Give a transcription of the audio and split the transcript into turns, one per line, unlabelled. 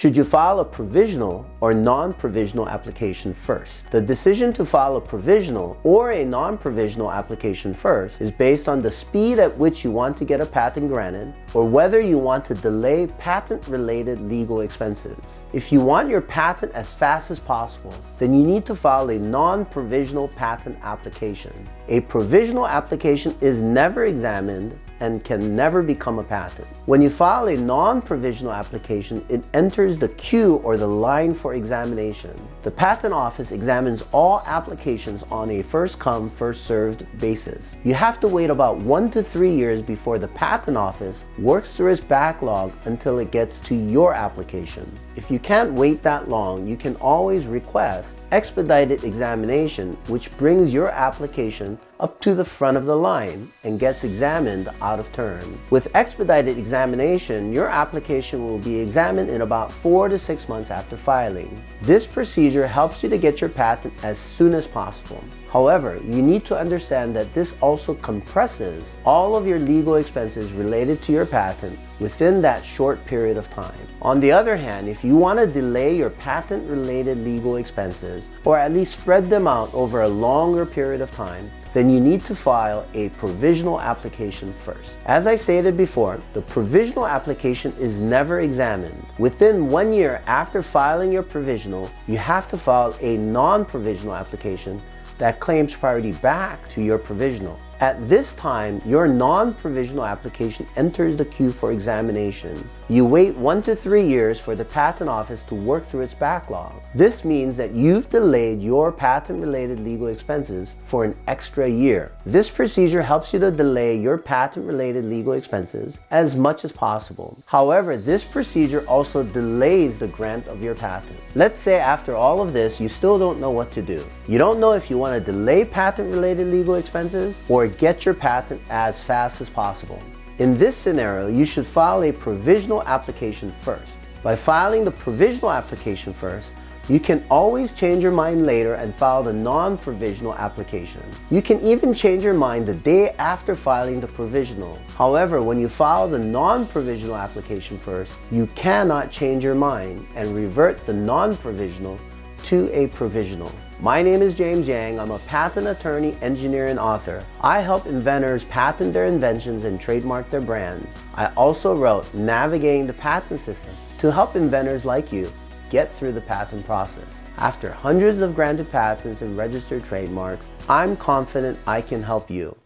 Should you file a provisional or non-provisional application first? The decision to file a provisional or a non-provisional application first is based on the speed at which you want to get a patent granted or whether you want to delay patent-related legal expenses. If you want your patent as fast as possible, then you need to file a non-provisional patent application. A provisional application is never examined and can never become a patent. When you file a non-provisional application, it enters the queue or the line for examination. The Patent Office examines all applications on a first-come, first-served basis. You have to wait about one to three years before the Patent Office works through its backlog until it gets to your application. If you can't wait that long, you can always request expedited examination, which brings your application up to the front of the line and gets examined out of turn. With expedited examination, your application will be examined in about four to six months after filing. This procedure helps you to get your patent as soon as possible. However, you need to understand that this also compresses all of your legal expenses related to your patent within that short period of time. On the other hand, if you want to delay your patent-related legal expenses, or at least spread them out over a longer period of time, then you need to file a provisional application first. As I stated before, the provisional application is never examined. Within one year after filing your provisional, you have to file a non-provisional application that claims priority back to your provisional. At this time, your non-provisional application enters the queue for examination. You wait one to three years for the Patent Office to work through its backlog. This means that you've delayed your patent-related legal expenses for an extra year. This procedure helps you to delay your patent-related legal expenses as much as possible. However, this procedure also delays the grant of your patent. Let's say after all of this, you still don't know what to do. You don't know if you want to delay patent-related legal expenses or get your patent as fast as possible. In this scenario, you should file a provisional application first. By filing the provisional application first, you can always change your mind later and file the non-provisional application. You can even change your mind the day after filing the provisional. However, when you file the non-provisional application first, you cannot change your mind and revert the non-provisional to a provisional. My name is James Yang. I'm a patent attorney, engineer, and author. I help inventors patent their inventions and trademark their brands. I also wrote Navigating the Patent System to help inventors like you get through the patent process. After hundreds of granted patents and registered trademarks, I'm confident I can help you.